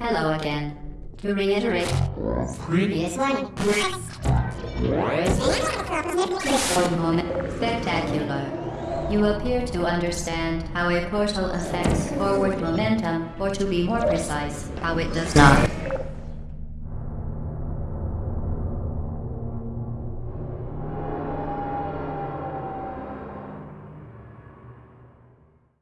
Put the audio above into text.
Hello again. To reiterate, previous one. One moment. Spectacular. You appear to understand how a portal affects forward momentum, or to be more precise, how it does not.